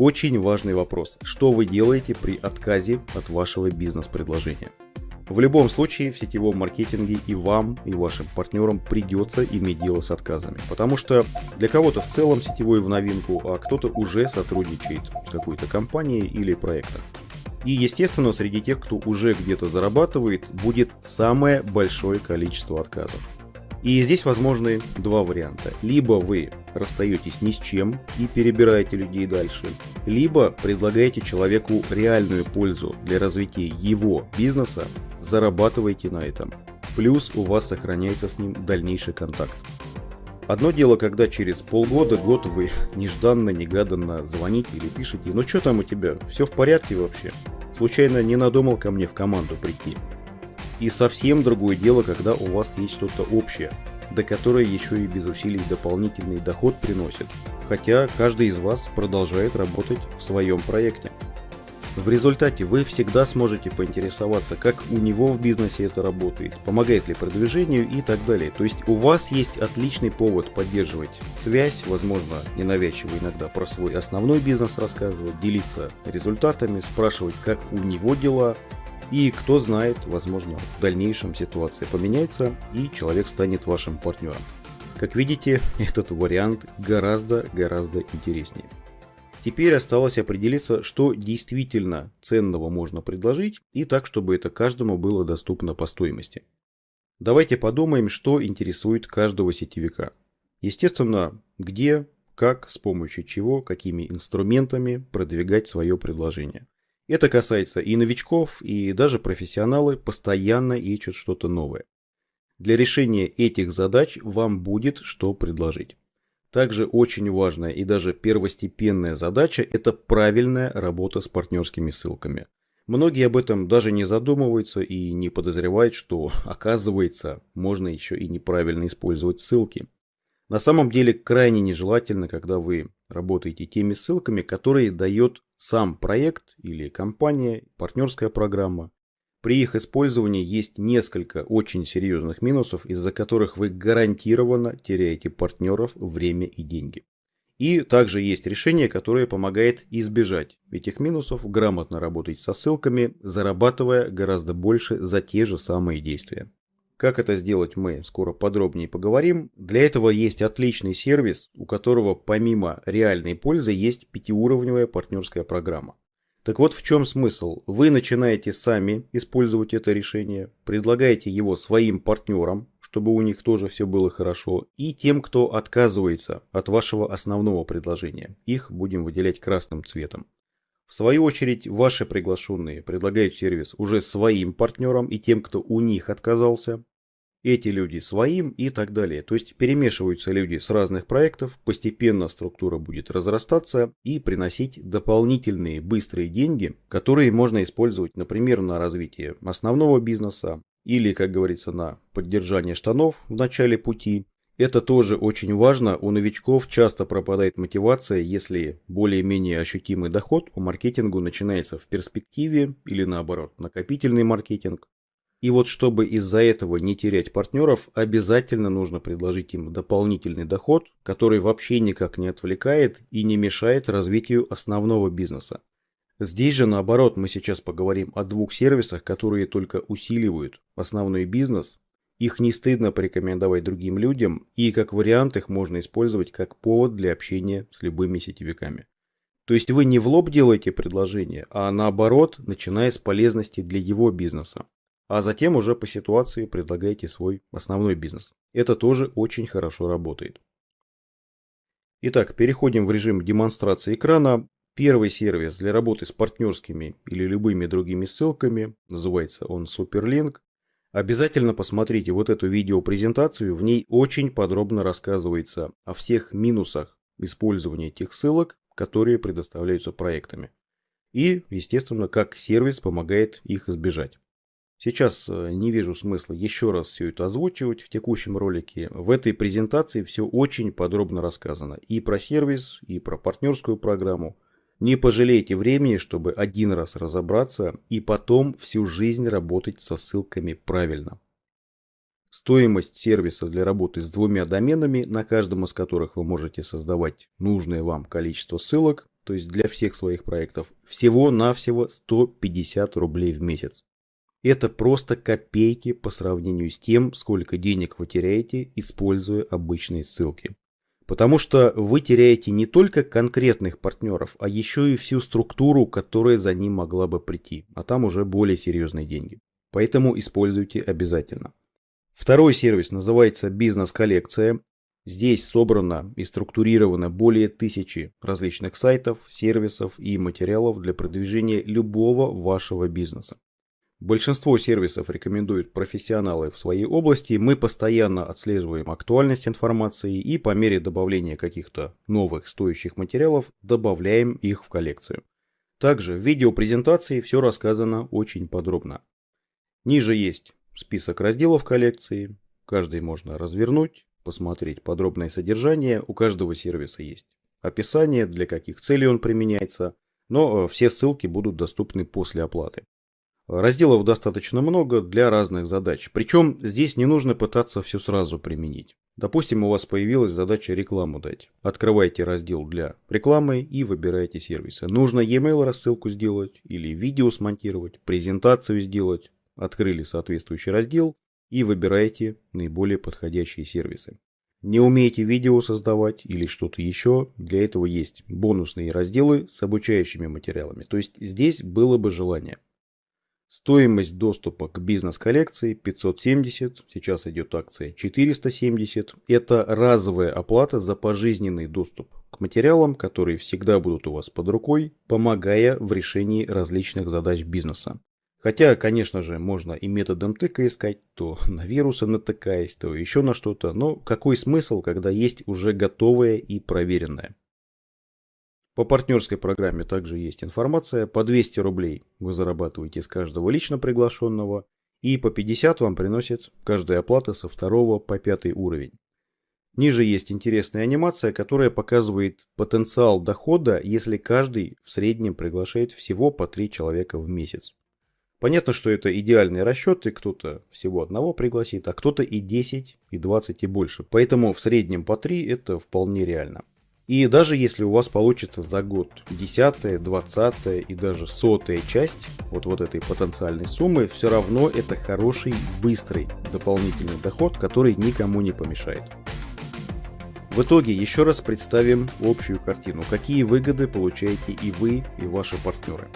очень важный вопрос. Что вы делаете при отказе от вашего бизнес-предложения? В любом случае в сетевом маркетинге и вам, и вашим партнерам придется иметь дело с отказами. Потому что для кого-то в целом сетевой в новинку, а кто-то уже сотрудничает с какой-то компанией или проектом. И, естественно, среди тех, кто уже где-то зарабатывает, будет самое большое количество отказов. И здесь возможны два варианта. Либо вы расстаетесь ни с чем и перебираете людей дальше, либо предлагаете человеку реальную пользу для развития его бизнеса, зарабатываете на этом. Плюс у вас сохраняется с ним дальнейший контакт. Одно дело, когда через полгода, год вы нежданно-негаданно звоните или пишете, ну что там у тебя, все в порядке вообще? Случайно не надумал ко мне в команду прийти? И совсем другое дело, когда у вас есть что-то общее, до которое еще и без усилий дополнительный доход приносит, хотя каждый из вас продолжает работать в своем проекте. В результате вы всегда сможете поинтересоваться, как у него в бизнесе это работает, помогает ли продвижению и так далее. То есть у вас есть отличный повод поддерживать связь, возможно, ненавязчиво иногда про свой основной бизнес рассказывать, делиться результатами, спрашивать, как у него дела, и кто знает, возможно, в дальнейшем ситуация поменяется и человек станет вашим партнером. Как видите, этот вариант гораздо-гораздо интереснее. Теперь осталось определиться, что действительно ценного можно предложить и так, чтобы это каждому было доступно по стоимости. Давайте подумаем, что интересует каждого сетевика. Естественно, где, как, с помощью чего, какими инструментами продвигать свое предложение. Это касается и новичков, и даже профессионалы постоянно ищут что-то новое. Для решения этих задач вам будет что предложить. Также очень важная и даже первостепенная задача – это правильная работа с партнерскими ссылками. Многие об этом даже не задумываются и не подозревают, что, оказывается, можно еще и неправильно использовать ссылки. На самом деле крайне нежелательно, когда вы работаете теми ссылками, которые дает сам проект или компания, партнерская программа. При их использовании есть несколько очень серьезных минусов, из-за которых вы гарантированно теряете партнеров, время и деньги. И также есть решение, которое помогает избежать этих минусов, грамотно работать со ссылками, зарабатывая гораздо больше за те же самые действия. Как это сделать мы скоро подробнее поговорим. Для этого есть отличный сервис, у которого помимо реальной пользы есть пятиуровневая партнерская программа. Так вот в чем смысл? Вы начинаете сами использовать это решение, предлагаете его своим партнерам, чтобы у них тоже все было хорошо, и тем, кто отказывается от вашего основного предложения. Их будем выделять красным цветом. В свою очередь, ваши приглашенные предлагают сервис уже своим партнерам и тем, кто у них отказался, эти люди своим и так далее. То есть перемешиваются люди с разных проектов, постепенно структура будет разрастаться и приносить дополнительные быстрые деньги, которые можно использовать, например, на развитие основного бизнеса или, как говорится, на поддержание штанов в начале пути. Это тоже очень важно. У новичков часто пропадает мотивация, если более-менее ощутимый доход по маркетингу начинается в перспективе или наоборот накопительный маркетинг. И вот чтобы из-за этого не терять партнеров, обязательно нужно предложить им дополнительный доход, который вообще никак не отвлекает и не мешает развитию основного бизнеса. Здесь же наоборот мы сейчас поговорим о двух сервисах, которые только усиливают основной бизнес. Их не стыдно порекомендовать другим людям и как вариант их можно использовать как повод для общения с любыми сетевиками. То есть вы не в лоб делаете предложение, а наоборот, начиная с полезности для его бизнеса а затем уже по ситуации предлагаете свой основной бизнес. Это тоже очень хорошо работает. Итак, переходим в режим демонстрации экрана. Первый сервис для работы с партнерскими или любыми другими ссылками, называется он Superlink. Обязательно посмотрите вот эту видеопрезентацию, в ней очень подробно рассказывается о всех минусах использования этих ссылок, которые предоставляются проектами. И, естественно, как сервис помогает их избежать. Сейчас э, не вижу смысла еще раз все это озвучивать в текущем ролике. В этой презентации все очень подробно рассказано. И про сервис, и про партнерскую программу. Не пожалейте времени, чтобы один раз разобраться и потом всю жизнь работать со ссылками правильно. Стоимость сервиса для работы с двумя доменами, на каждом из которых вы можете создавать нужное вам количество ссылок, то есть для всех своих проектов, всего-навсего 150 рублей в месяц. Это просто копейки по сравнению с тем, сколько денег вы теряете, используя обычные ссылки. Потому что вы теряете не только конкретных партнеров, а еще и всю структуру, которая за ним могла бы прийти, а там уже более серьезные деньги. Поэтому используйте обязательно. Второй сервис называется бизнес-коллекция. Здесь собрано и структурировано более тысячи различных сайтов, сервисов и материалов для продвижения любого вашего бизнеса. Большинство сервисов рекомендуют профессионалы в своей области. Мы постоянно отслеживаем актуальность информации и по мере добавления каких-то новых стоящих материалов добавляем их в коллекцию. Также в видеопрезентации все рассказано очень подробно. Ниже есть список разделов коллекции. Каждый можно развернуть, посмотреть подробное содержание. У каждого сервиса есть описание, для каких целей он применяется. Но э, все ссылки будут доступны после оплаты. Разделов достаточно много для разных задач. Причем здесь не нужно пытаться все сразу применить. Допустим, у вас появилась задача рекламу дать. Открывайте раздел для рекламы и выбирайте сервисы. Нужно e-mail рассылку сделать или видео смонтировать, презентацию сделать. Открыли соответствующий раздел и выбираете наиболее подходящие сервисы. Не умеете видео создавать или что-то еще, для этого есть бонусные разделы с обучающими материалами. То есть здесь было бы желание – Стоимость доступа к бизнес-коллекции 570, сейчас идет акция 470. Это разовая оплата за пожизненный доступ к материалам, которые всегда будут у вас под рукой, помогая в решении различных задач бизнеса. Хотя, конечно же, можно и методом тыка искать, то на вирусы натыкаясь, то еще на что-то, но какой смысл, когда есть уже готовое и проверенное? По партнерской программе также есть информация. По 200 рублей вы зарабатываете с каждого лично приглашенного. И по 50 вам приносит каждая оплата со второго по пятый уровень. Ниже есть интересная анимация, которая показывает потенциал дохода, если каждый в среднем приглашает всего по 3 человека в месяц. Понятно, что это идеальные расчеты, кто-то всего одного пригласит, а кто-то и 10, и 20, и больше. Поэтому в среднем по 3 это вполне реально. И даже если у вас получится за год 10, 20 и даже сотая часть вот, вот этой потенциальной суммы, все равно это хороший, быстрый дополнительный доход, который никому не помешает. В итоге еще раз представим общую картину, какие выгоды получаете и вы, и ваши партнеры.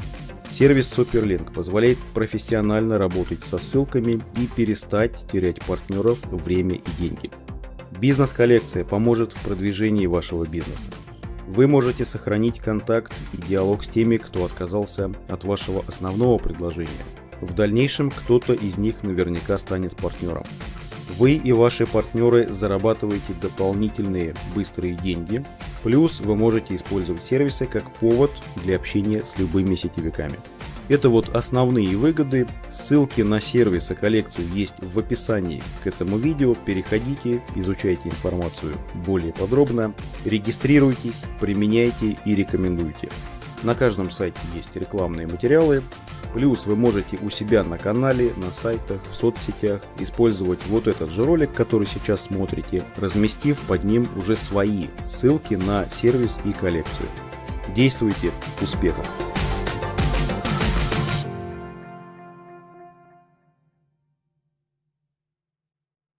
Сервис Superlink позволяет профессионально работать со ссылками и перестать терять партнеров, время и деньги. Бизнес-коллекция поможет в продвижении вашего бизнеса. Вы можете сохранить контакт и диалог с теми, кто отказался от вашего основного предложения. В дальнейшем кто-то из них наверняка станет партнером. Вы и ваши партнеры зарабатываете дополнительные быстрые деньги, плюс вы можете использовать сервисы как повод для общения с любыми сетевиками. Это вот основные выгоды. Ссылки на сервисы коллекцию есть в описании к этому видео. Переходите, изучайте информацию более подробно, регистрируйтесь, применяйте и рекомендуйте. На каждом сайте есть рекламные материалы. Плюс вы можете у себя на канале, на сайтах, в соцсетях использовать вот этот же ролик, который сейчас смотрите, разместив под ним уже свои ссылки на сервис и коллекцию. Действуйте! Успехов!